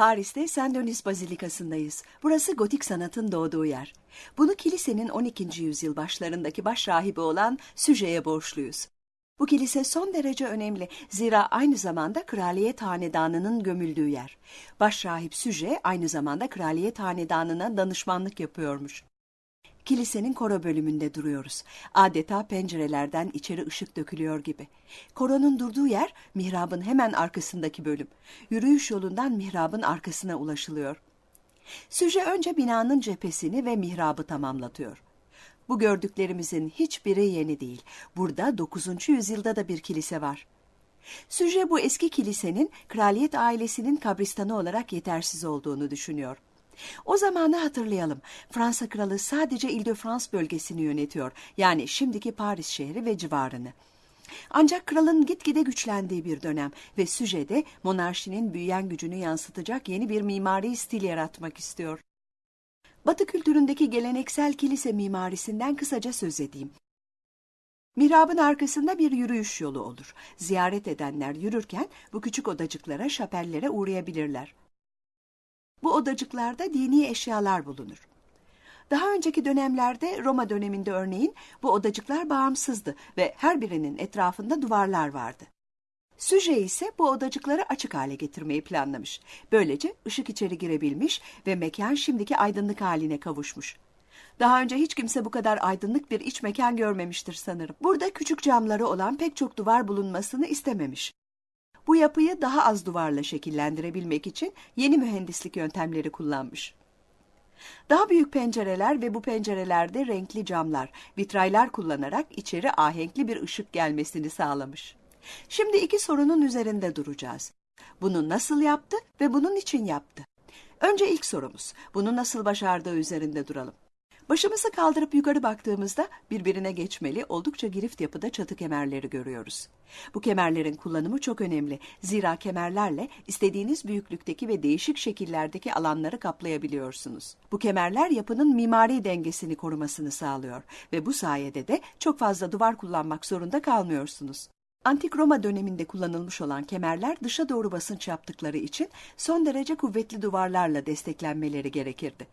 Paris'te Saint Denis Bazilikası'ndayız. Burası gotik sanatın doğduğu yer. Bunu kilisenin 12. yüzyıl başlarındaki baş rahibi olan Süje'ye borçluyuz. Bu kilise son derece önemli. Zira aynı zamanda kraliyet hanedanının gömüldüğü yer. Başrahip Süje aynı zamanda kraliyet hanedanına danışmanlık yapıyormuş. Kilisenin koro bölümünde duruyoruz. Adeta pencerelerden içeri ışık dökülüyor gibi. Koronun durduğu yer mihrabın hemen arkasındaki bölüm. Yürüyüş yolundan mihrabın arkasına ulaşılıyor. Süje önce binanın cephesini ve mihrabı tamamlatıyor. Bu gördüklerimizin hiçbiri yeni değil. Burada 9. yüzyılda da bir kilise var. Süje bu eski kilisenin kraliyet ailesinin kabristanı olarak yetersiz olduğunu düşünüyor. O zamanı hatırlayalım. Fransa kralı sadece Ile-de-France bölgesini yönetiyor. Yani şimdiki Paris şehri ve civarını. Ancak kralın gitgide güçlendiği bir dönem ve Süje'de monarşinin büyüyen gücünü yansıtacak yeni bir mimari stil yaratmak istiyor. Batı kültüründeki geleneksel kilise mimarisinden kısaca söz edeyim. Mihrabın arkasında bir yürüyüş yolu olur. Ziyaret edenler yürürken bu küçük odacıklara, şapellere uğrayabilirler. Bu odacıklarda dini eşyalar bulunur. Daha önceki dönemlerde Roma döneminde örneğin bu odacıklar bağımsızdı ve her birinin etrafında duvarlar vardı. Süje ise bu odacıkları açık hale getirmeyi planlamış. Böylece ışık içeri girebilmiş ve mekan şimdiki aydınlık haline kavuşmuş. Daha önce hiç kimse bu kadar aydınlık bir iç mekan görmemiştir sanırım. Burada küçük camları olan pek çok duvar bulunmasını istememiş. Bu yapıyı daha az duvarla şekillendirebilmek için yeni mühendislik yöntemleri kullanmış. Daha büyük pencereler ve bu pencerelerde renkli camlar, vitraylar kullanarak içeri ahenkli bir ışık gelmesini sağlamış. Şimdi iki sorunun üzerinde duracağız. Bunu nasıl yaptı ve bunun için yaptı? Önce ilk sorumuz, bunu nasıl başardığı üzerinde duralım. Başımızı kaldırıp yukarı baktığımızda birbirine geçmeli oldukça girift yapıda çatı kemerleri görüyoruz. Bu kemerlerin kullanımı çok önemli. Zira kemerlerle istediğiniz büyüklükteki ve değişik şekillerdeki alanları kaplayabiliyorsunuz. Bu kemerler yapının mimari dengesini korumasını sağlıyor ve bu sayede de çok fazla duvar kullanmak zorunda kalmıyorsunuz. Antik Roma döneminde kullanılmış olan kemerler dışa doğru basınç yaptıkları için son derece kuvvetli duvarlarla desteklenmeleri gerekirdi.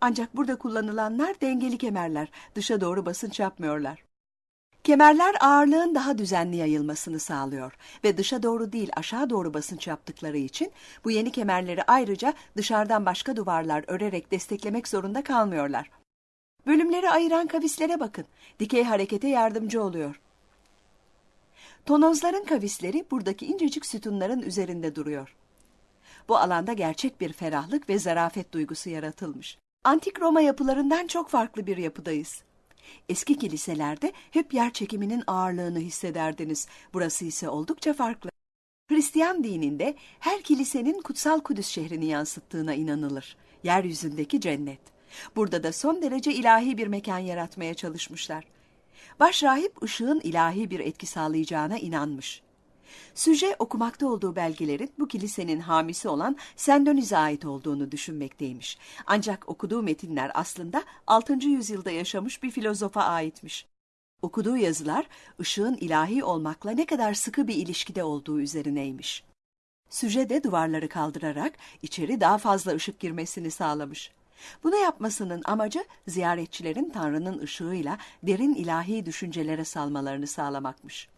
Ancak burada kullanılanlar dengeli kemerler, dışa doğru basınç yapmıyorlar. Kemerler ağırlığın daha düzenli yayılmasını sağlıyor ve dışa doğru değil aşağı doğru basınç yaptıkları için bu yeni kemerleri ayrıca dışarıdan başka duvarlar örerek desteklemek zorunda kalmıyorlar. Bölümleri ayıran kavislere bakın. Dikey harekete yardımcı oluyor. Tonozların kavisleri buradaki incecik sütunların üzerinde duruyor. Bu alanda gerçek bir ferahlık ve zarafet duygusu yaratılmış. Antik Roma yapılarından çok farklı bir yapıdayız. Eski kiliselerde hep yer çekiminin ağırlığını hissederdiniz. Burası ise oldukça farklı. Hristiyan dininde her kilisenin kutsal Kudüs şehrini yansıttığına inanılır. Yeryüzündeki cennet. Burada da son derece ilahi bir mekan yaratmaya çalışmışlar. Başrahip ışığın ilahi bir etki sağlayacağına inanmış. Süje okumakta olduğu belgelerin bu kilisenin hamisi olan Sendoniz'e ait olduğunu düşünmekteymiş. Ancak okuduğu metinler aslında 6. yüzyılda yaşamış bir filozofa aitmiş. Okuduğu yazılar ışığın ilahi olmakla ne kadar sıkı bir ilişkide olduğu üzerineymiş. Süje de duvarları kaldırarak içeri daha fazla ışık girmesini sağlamış. Bunu yapmasının amacı ziyaretçilerin Tanrı'nın ışığıyla derin ilahi düşüncelere salmalarını sağlamakmış.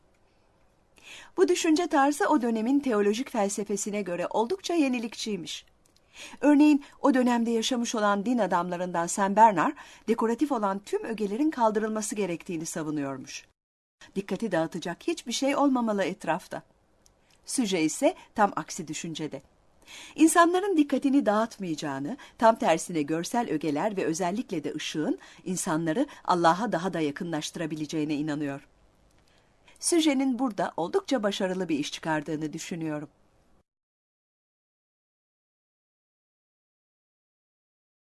Bu düşünce tarzı o dönemin teolojik felsefesine göre oldukça yenilikçiymiş. Örneğin o dönemde yaşamış olan din adamlarından Saint Bernard, dekoratif olan tüm ögelerin kaldırılması gerektiğini savunuyormuş. Dikkati dağıtacak hiçbir şey olmamalı etrafta. Süje ise tam aksi düşüncede. İnsanların dikkatini dağıtmayacağını, tam tersine görsel ögeler ve özellikle de ışığın insanları Allah'a daha da yakınlaştırabileceğine inanıyor. Süje'nin burada oldukça başarılı bir iş çıkardığını düşünüyorum.